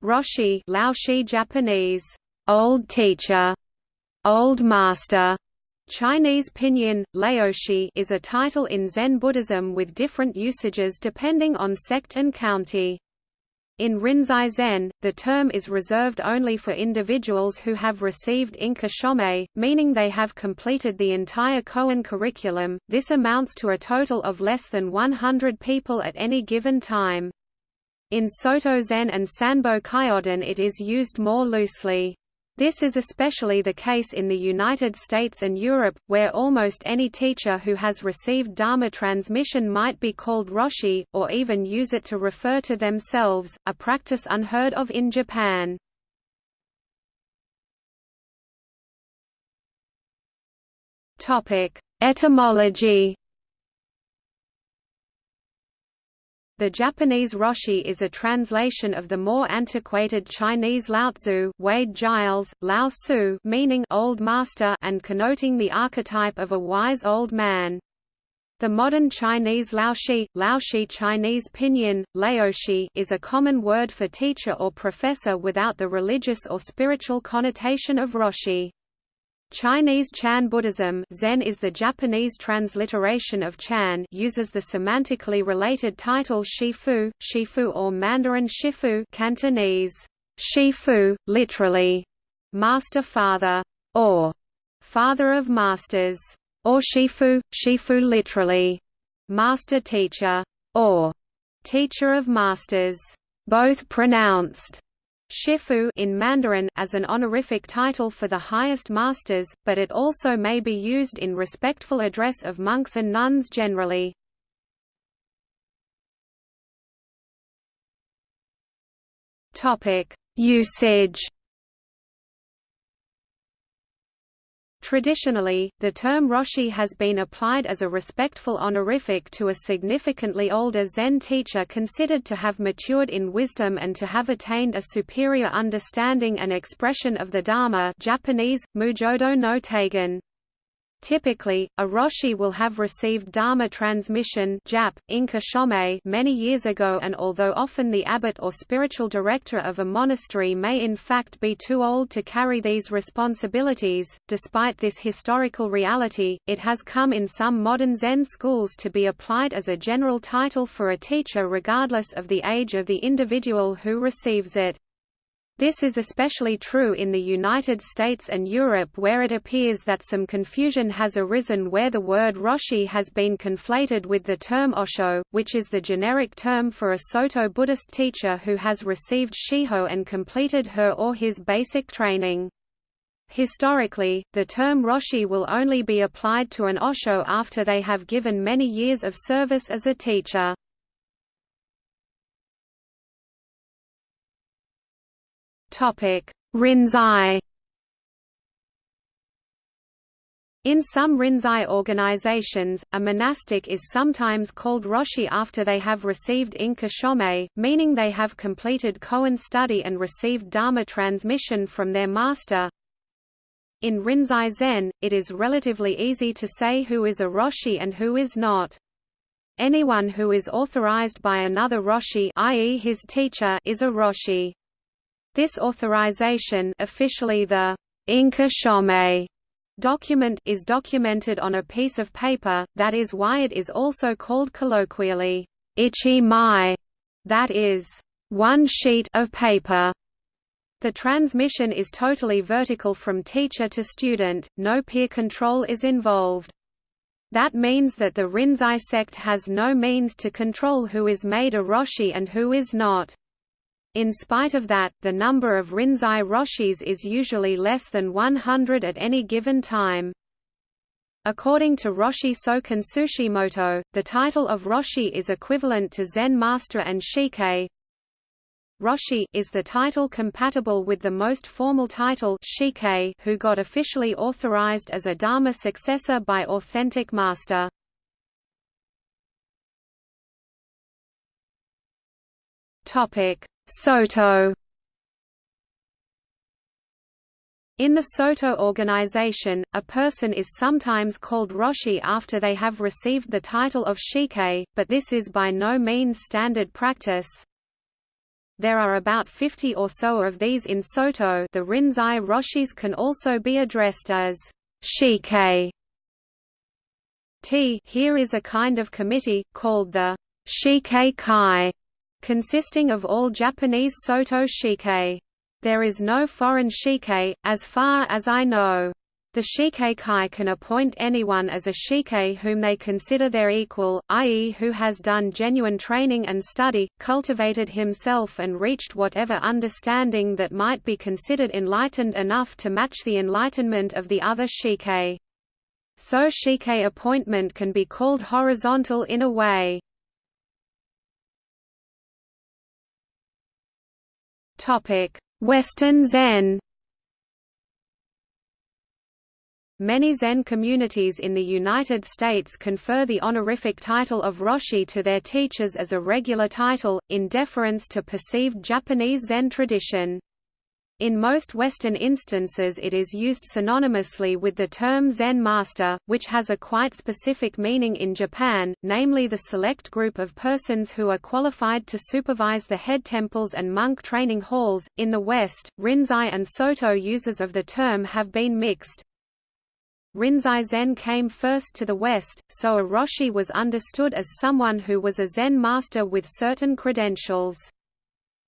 Roshi Laoshi Japanese, old teacher, old master, Chinese pinyin, Laoshi is a title in Zen Buddhism with different usages depending on sect and county. In Rinzai Zen, the term is reserved only for individuals who have received Inka Shomei, meaning they have completed the entire koan curriculum. This amounts to a total of less than 100 people at any given time. In Soto Zen and Sanbo Kyodan it is used more loosely. This is especially the case in the United States and Europe, where almost any teacher who has received Dharma transmission might be called Roshi, or even use it to refer to themselves, a practice unheard of in Japan. Etymology The Japanese Roshi is a translation of the more antiquated Chinese Laotzu Wade Giles, Lao Su meaning old master and connoting the archetype of a wise old man. The modern Chinese Laoshi, Laoshi Chinese pinyin, Laoshi is a common word for teacher or professor without the religious or spiritual connotation of Roshi. Chinese Chan Buddhism Zen is the Japanese transliteration of Chan uses the semantically related title Shifu, Shifu or Mandarin Shifu Cantonese, Shifu, literally, master father, or father of masters, or Shifu, Shifu literally, master teacher, or teacher of masters, both pronounced Shifu in Mandarin as an honorific title for the highest masters, but it also may be used in respectful address of monks and nuns generally. Topic: Usage Traditionally, the term Roshi has been applied as a respectful honorific to a significantly older Zen teacher considered to have matured in wisdom and to have attained a superior understanding and expression of the Dharma Japanese, Mujodo no Taigen. Typically, a Roshi will have received Dharma transmission Jap, Inka Shomei many years ago and although often the abbot or spiritual director of a monastery may in fact be too old to carry these responsibilities, despite this historical reality, it has come in some modern Zen schools to be applied as a general title for a teacher regardless of the age of the individual who receives it. This is especially true in the United States and Europe where it appears that some confusion has arisen where the word Roshi has been conflated with the term Osho, which is the generic term for a Soto Buddhist teacher who has received Shiho and completed her or his basic training. Historically, the term Roshi will only be applied to an Osho after they have given many years of service as a teacher. Rinzai. In some Rinzai organizations, a monastic is sometimes called Roshi after they have received Inka Shomei, meaning they have completed koan study and received Dharma transmission from their master. In Rinzai Zen, it is relatively easy to say who is a Roshi and who is not. Anyone who is authorized by another Roshi i.e. his teacher is a Roshi. This authorization officially the Shomei document is documented on a piece of paper, that is why it is also called colloquially, ichi mai, that is, one sheet of paper. The transmission is totally vertical from teacher to student, no peer control is involved. That means that the Rinzai sect has no means to control who is made a Roshi and who is not. In spite of that, the number of Rinzai Roshis is usually less than 100 at any given time. According to Roshi Soken Tsushimoto, the title of Roshi is equivalent to Zen Master and Shike. Roshi is the title compatible with the most formal title Shike who got officially authorized as a Dharma successor by authentic master. Topic: Soto In the Soto organization, a person is sometimes called Roshi after they have received the title of Shike, but this is by no means standard practice. There are about 50 or so of these in Soto the Rinzai Roshis can also be addressed as Shike. T here is a kind of committee, called the Shike Kai, consisting of all Japanese Soto Shike. There is no foreign Shike, as far as I know. The Shikeikai can appoint anyone as a shike whom they consider their equal, i.e. who has done genuine training and study, cultivated himself and reached whatever understanding that might be considered enlightened enough to match the enlightenment of the other shike. So shike appointment can be called horizontal in a way. Western Zen Many Zen communities in the United States confer the honorific title of Roshi to their teachers as a regular title, in deference to perceived Japanese Zen tradition. In most Western instances it is used synonymously with the term Zen master, which has a quite specific meaning in Japan, namely the select group of persons who are qualified to supervise the head temples and monk training halls. In the West, Rinzai and Soto uses of the term have been mixed. Rinzai Zen came first to the West, so a Roshi was understood as someone who was a Zen master with certain credentials.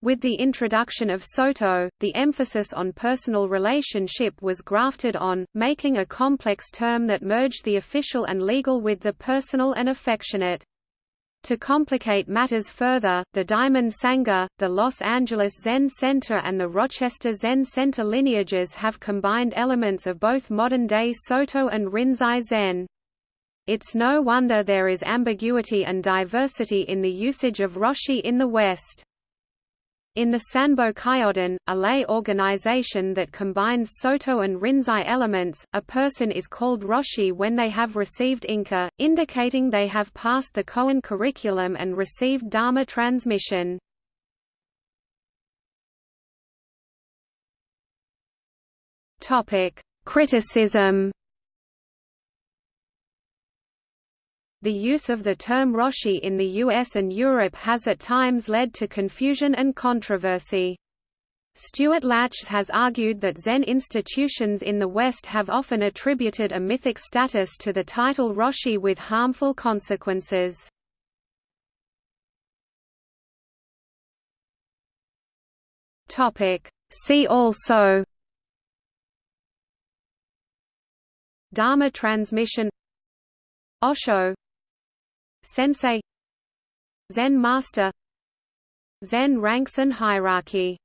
With the introduction of Soto, the emphasis on personal relationship was grafted on, making a complex term that merged the official and legal with the personal and affectionate. To complicate matters further, the Diamond Sangha, the Los Angeles Zen Center and the Rochester Zen Center lineages have combined elements of both modern-day Soto and Rinzai Zen. It's no wonder there is ambiguity and diversity in the usage of Roshi in the West. In the Sanbo Kyodan, a lay organization that combines Soto and Rinzai elements, a person is called Roshi when they have received Inka, indicating they have passed the Koan curriculum and received Dharma transmission. Criticism The use of the term Roshi in the US and Europe has at times led to confusion and controversy. Stuart Lachs has argued that Zen institutions in the West have often attributed a mythic status to the title Roshi with harmful consequences. See also Dharma transmission Osho Sensei. Zen master. Zen ranks and hierarchy